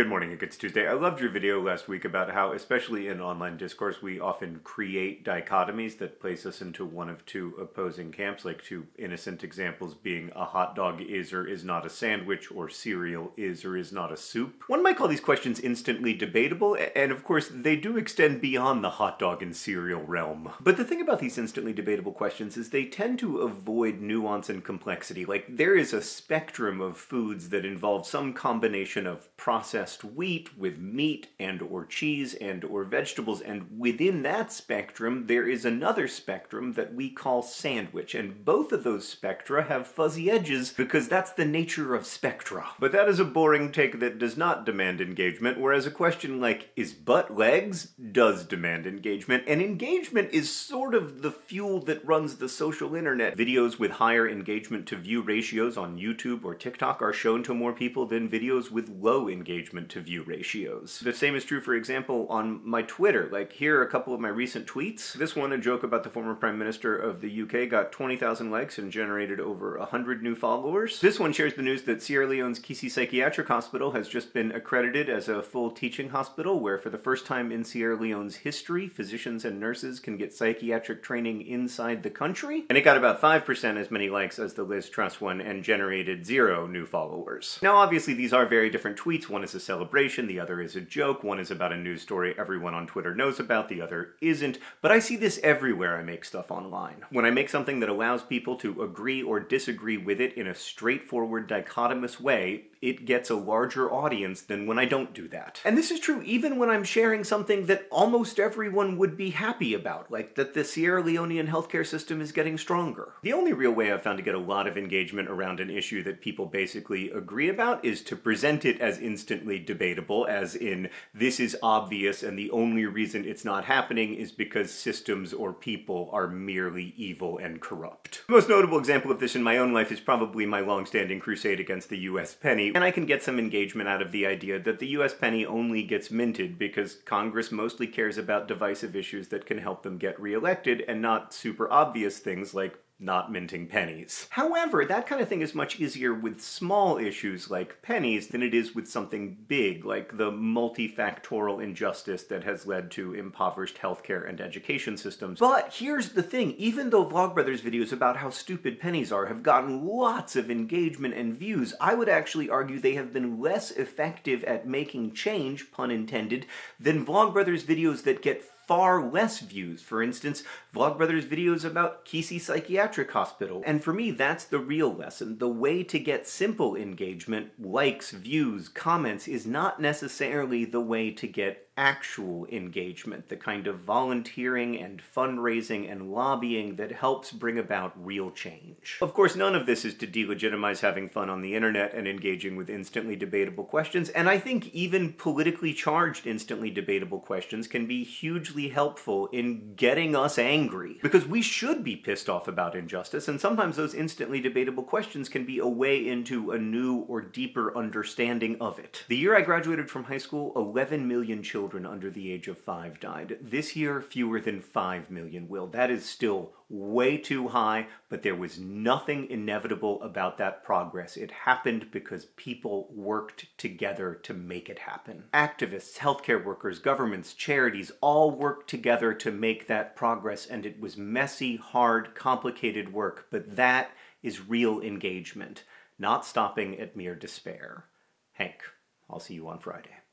Good morning, it's Tuesday. I loved your video last week about how, especially in online discourse, we often create dichotomies that place us into one of two opposing camps, like two innocent examples being a hot dog is or is not a sandwich, or cereal is or is not a soup. One might call these questions instantly debatable, and of course they do extend beyond the hot dog and cereal realm. But the thing about these instantly debatable questions is they tend to avoid nuance and complexity. Like, there is a spectrum of foods that involve some combination of processed wheat with meat and or cheese and or vegetables and within that spectrum there is another spectrum that we call sandwich and both of those spectra have fuzzy edges because that's the nature of spectra. But that is a boring take that does not demand engagement whereas a question like is butt legs does demand engagement and engagement is sort of the fuel that runs the social internet. Videos with higher engagement to view ratios on YouTube or TikTok are shown to more people than videos with low engagement to view ratios. The same is true, for example, on my Twitter. Like, here are a couple of my recent tweets. This one, a joke about the former Prime Minister of the UK, got 20,000 likes and generated over 100 new followers. This one shares the news that Sierra Leone's Kissy Psychiatric Hospital has just been accredited as a full teaching hospital where for the first time in Sierra Leone's history, physicians and nurses can get psychiatric training inside the country. And it got about 5% as many likes as the Liz Truss one and generated zero new followers. Now obviously these are very different tweets. One is a celebration, the other is a joke, one is about a news story everyone on Twitter knows about, the other isn't, but I see this everywhere I make stuff online. When I make something that allows people to agree or disagree with it in a straightforward dichotomous way, it gets a larger audience than when I don't do that. And this is true even when I'm sharing something that almost everyone would be happy about, like that the Sierra Leonean healthcare system is getting stronger. The only real way I've found to get a lot of engagement around an issue that people basically agree about is to present it as instantly debatable, as in, this is obvious and the only reason it's not happening is because systems or people are merely evil and corrupt. The most notable example of this in my own life is probably my long-standing crusade against the US penny, and I can get some engagement out of the idea that the US penny only gets minted because Congress mostly cares about divisive issues that can help them get reelected and not super obvious things like not minting pennies. However, that kind of thing is much easier with small issues like pennies than it is with something big, like the multifactorial injustice that has led to impoverished healthcare and education systems. But here's the thing, even though Vlogbrothers videos about how stupid pennies are have gotten lots of engagement and views, I would actually argue they have been less effective at making change, pun intended, than Vlogbrothers videos that get far less views. For instance, Vlogbrothers videos about Kissy Psychiatric Hospital. And for me, that's the real lesson. The way to get simple engagement, likes, views, comments, is not necessarily the way to get actual engagement, the kind of volunteering and fundraising and lobbying that helps bring about real change. Of course, none of this is to delegitimize having fun on the internet and engaging with instantly debatable questions, and I think even politically charged instantly debatable questions can be hugely helpful in getting us angry. Because we should be pissed off about injustice, and sometimes those instantly debatable questions can be a way into a new or deeper understanding of it. The year I graduated from high school, 11 million children children under the age of five died. This year, fewer than 5 million will. That is still way too high, but there was nothing inevitable about that progress. It happened because people worked together to make it happen. Activists, healthcare workers, governments, charities all worked together to make that progress, and it was messy, hard, complicated work, but that is real engagement, not stopping at mere despair. Hank, I'll see you on Friday.